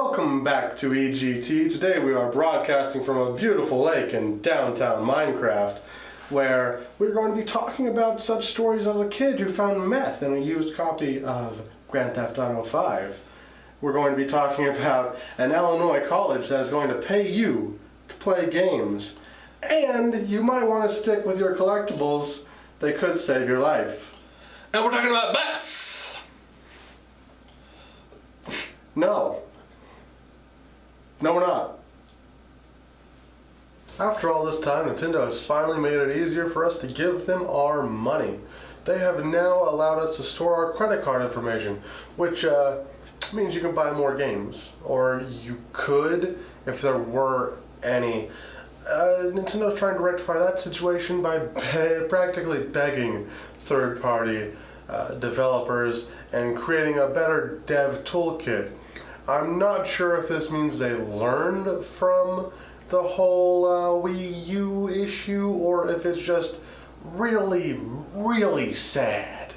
Welcome back to EGT. Today we are broadcasting from a beautiful lake in downtown Minecraft, where we're going to be talking about such stories as a kid who found meth in a used copy of Grand Theft Auto 5. We're going to be talking about an Illinois college that is going to pay you to play games. And you might want to stick with your collectibles, they could save your life. And we're talking about bets. No. No, we're not. After all this time, Nintendo has finally made it easier for us to give them our money. They have now allowed us to store our credit card information, which uh, means you can buy more games. Or you could, if there were any. Uh, Nintendo's trying to rectify that situation by be- practically begging third-party uh, developers and creating a better dev toolkit. I'm not sure if this means they learned from the whole uh, Wii U issue or if it's just really, really sad.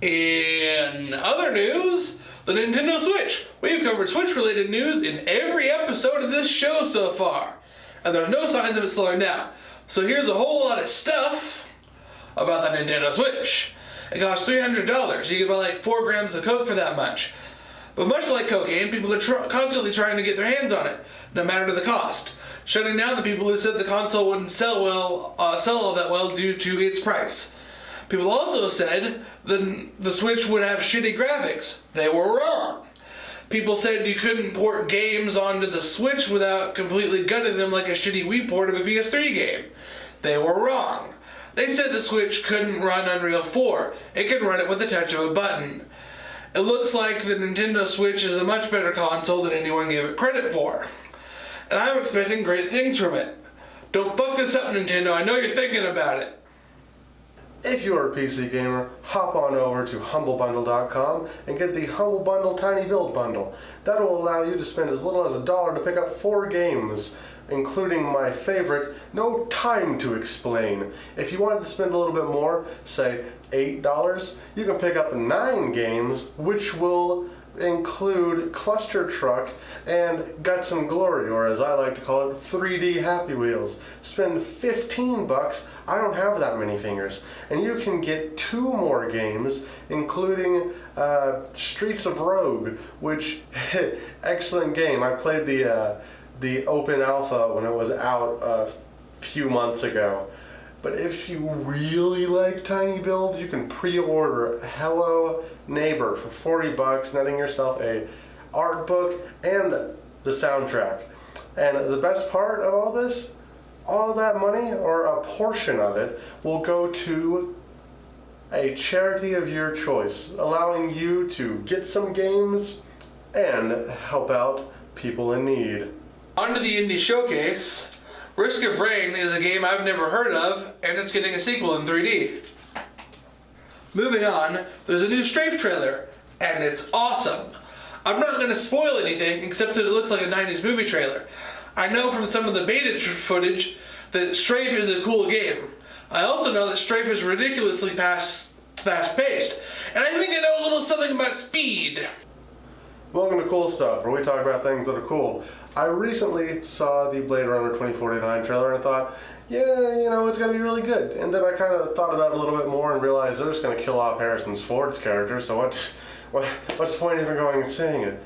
In other news, the Nintendo Switch. We've covered Switch related news in every episode of this show so far, and there's no signs of it slowing down. So here's a whole lot of stuff about the Nintendo Switch. It costs $300. You can buy like 4 grams of Coke for that much. But much like cocaine, people are tr- constantly trying to get their hands on it, no matter the cost. Shutting down the people who said the console wouldn't sell well, uh, sell all that well due to its price. People also said the, the Switch would have shitty graphics. They were wrong. People said you couldn't port games onto the Switch without completely gutting them like a shitty Wii port of a PS3 game. They were wrong. They said the Switch couldn't run Unreal 4. It can run it with the touch of a button. It looks like the Nintendo Switch is a much better console than anyone gave it credit for. And I'm expecting great things from it. Don't fuck this up, Nintendo. I know you're thinking about it. If you're a PC gamer, hop on over to humblebundle.com and get the Humble Bundle Tiny Build Bundle. That will allow you to spend as little as a dollar to pick up four games, including my favorite, No Time to Explain. If you wanted to spend a little bit more, say $8, you can pick up nine games, which will include Cluster Truck and Guts and Glory, or as I like to call it, 3D Happy Wheels. Spend 15 bucks, I don't have that many fingers, and you can get two more games, including uh, Streets of Rogue, which, excellent game. I played the, uh, the open alpha when it was out a few months ago. But if you really like Tiny Build, you can pre-order Hello Neighbor for 40 bucks, netting yourself a art book and the soundtrack. And the best part of all this, all that money, or a portion of it, will go to a charity of your choice, allowing you to get some games and help out people in need. To the Indie Showcase. Risk of Rain is a game I've never heard of, and it's getting a sequel in 3D. Moving on, there's a new Strafe trailer, and it's awesome. I'm not going to spoil anything except that it looks like a 90s movie trailer. I know from some of the beta footage that Strafe is a cool game. I also know that Strafe is ridiculously fast, fast-paced, and I think I know a little something about speed. Welcome to Cool Stuff, where we talk about things that are cool. I recently saw the Blade Runner 2049 trailer and I thought, yeah, you know, it's going to be really good. And then I kind of thought about it a little bit more and realized they're just going to kill off Harrison Ford's character, so what's, what, what's the point of even going and seeing it?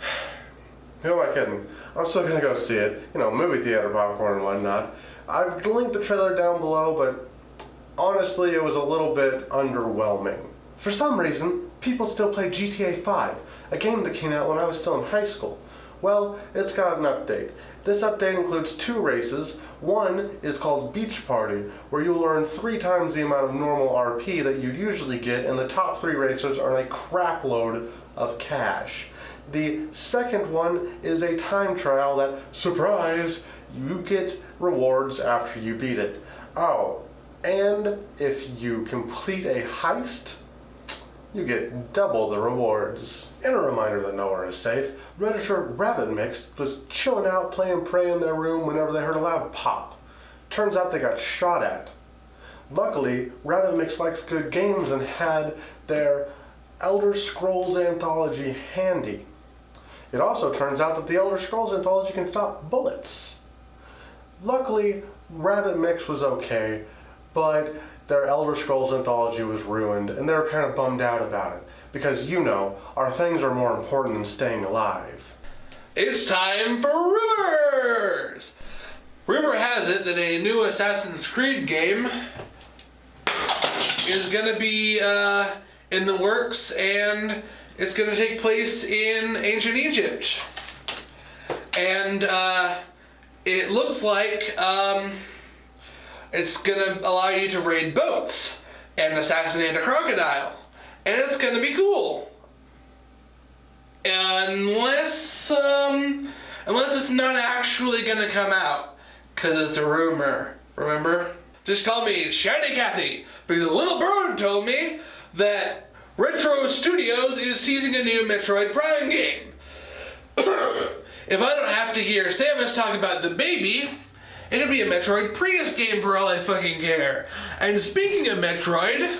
Who am I kidding? I'm still going to go see it. You know, movie theater popcorn and whatnot. I've linked the trailer down below, but honestly, it was a little bit underwhelming. For some reason, people still play GTA 5, a game that came out when I was still in high school. Well, it's got an update. This update includes two races. One is called Beach Party, where you'll earn three times the amount of normal RP that you'd usually get, and the top three racers earn a crapload of cash. The second one is a time trial that, surprise, you get rewards after you beat it. Oh, and if you complete a heist, you get double the rewards. And a reminder that nowhere is safe, Redditor Rabbit Mix was chilling out playing Prey in their room whenever they heard a loud pop. Turns out they got shot at. Luckily, Rabbit Mix likes good games and had their Elder Scrolls anthology handy. It also turns out that the Elder Scrolls anthology can stop bullets. Luckily, Rabbit Mix was okay, but their Elder Scrolls anthology was ruined, and they were kind of bummed out about it. Because, you know, our things are more important than staying alive. It's time for rumors! Rumor has it that a new Assassin's Creed game is going to be uh, in the works and it's going to take place in ancient Egypt. And uh, it looks like um, it's to allow you to raid boats and assassinate a crocodile. And it's to be cool. Unless, um, unless it's not actually to come out. Because it's a rumor. Remember? Just call me Shiny Cathy. Because a little bird told me that Retro Studios is teasing a new Metroid Prime game. if I don't have to hear Samus talk about the baby, it'll be a Metroid Prius game for all I fucking care. And speaking of Metroid,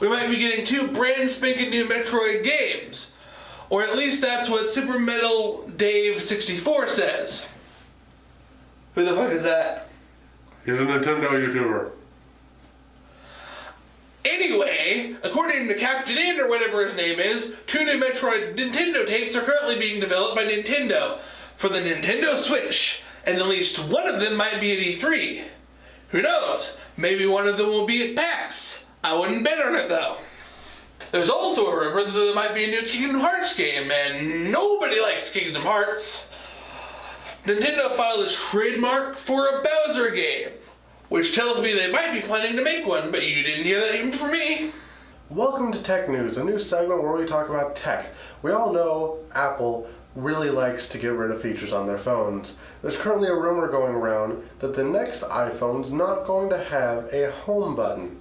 we might be getting two brand spanking new Metroid games. Or at least that's what Super Metal Dave 64 says. Who the fuck is that? He's a Nintendo YouTuber. Anyway, according to Captain In or whatever his name is, two new Metroid Nintendo tapes are currently being developed by Nintendo for the Nintendo Switch, and at least one of them might be at E3. Who knows? Maybe one of them will be at PAX. I wouldn't bet on it though. There's also a rumor that there might be a new Kingdom Hearts game, and nobody likes Kingdom Hearts. Nintendo filed a trademark for a Bowser game which tells me they might be planning to make one, but you didn't hear that even from me. Welcome to Tech News, a new segment where we talk about tech. We all know Apple really likes to get rid of features on their phones. There's currently a rumor going around that the next iPhone's not going to have a home button.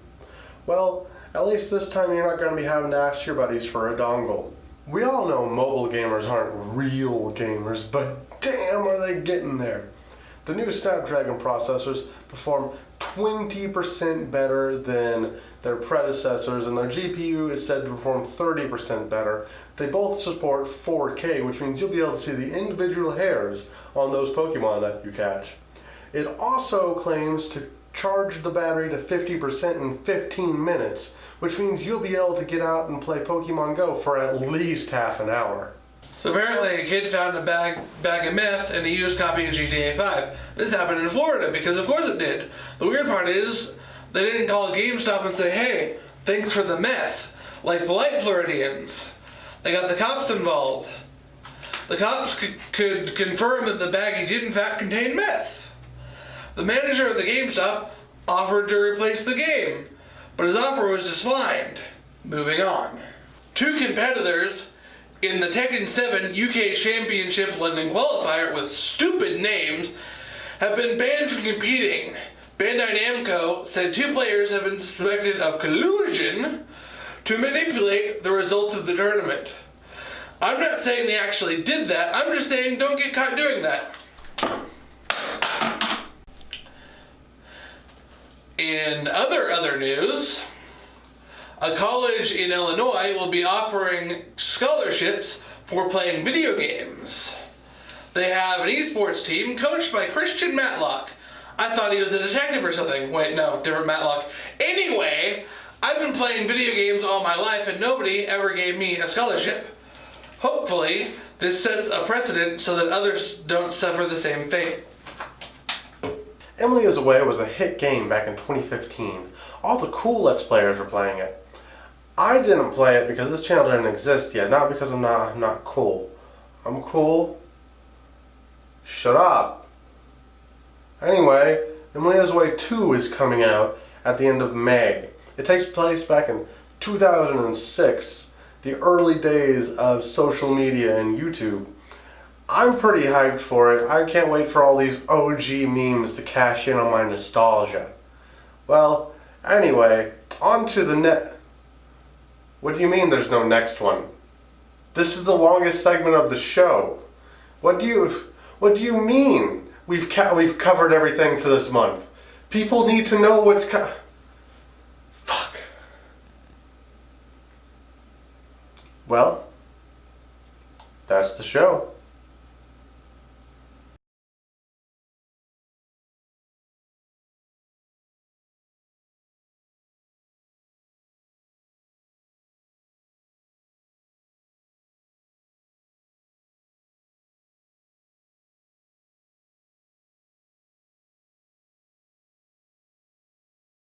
Well, at least this time you're not going to be having to ask your buddies for a dongle. We all know mobile gamers aren't real gamers, but damn are they getting there. The new Snapdragon processors perform 20% better than their predecessors, and their GPU is said to perform 30% better. They both support 4K, which means you'll be able to see the individual hairs on those Pokemon that you catch. It also claims to charge the battery to 50% in 15 minutes, which means you'll be able to get out and play Pokemon Go for at least half an hour. So apparently a kid found a bag, bag of meth and a used copy of GTA 5. This happened in Florida because of course it did. The weird part is they didn't call GameStop and say, hey, thanks for the meth, like polite Floridians. They got the cops involved. The cops could, could confirm that the baggie did in fact contain meth. The manager of the GameStop offered to replace the game, but his offer was declined. Moving on. Two competitors in the Tekken 7 UK Championship London qualifier with stupid names have been banned from competing. Bandai Namco said two players have been suspected of collusion to manipulate the results of the tournament. I'm not saying they actually did that, I'm just saying don't get caught doing that. In other other news, a college in Illinois will be offering scholarships for playing video games. They have an esports team coached by Christian Matlock. I thought he was a detective or something. Wait, no, different Matlock. Anyway, I've been playing video games all my life and nobody ever gave me a scholarship. Hopefully, this sets a precedent so that others don't suffer the same fate. Emily is Away was a hit game back in 2015. All the cool Let's Players were playing it. I didn't play it because this channel didn't exist yet, not because I'm not not cool. I'm cool. Shut up. Anyway, Emily is Away 2 is coming out at the end of May. It takes place back in 2006, the early days of social media and YouTube. I'm pretty hyped for it. I can't wait for all these OG memes to cash in on my nostalgia. Well, anyway, on to the net. What do you mean there's no next one? This is the longest segment of the show. What do you what do you mean? We've we've covered everything for this month. People need to know what's co- Fuck. Well, that's the show.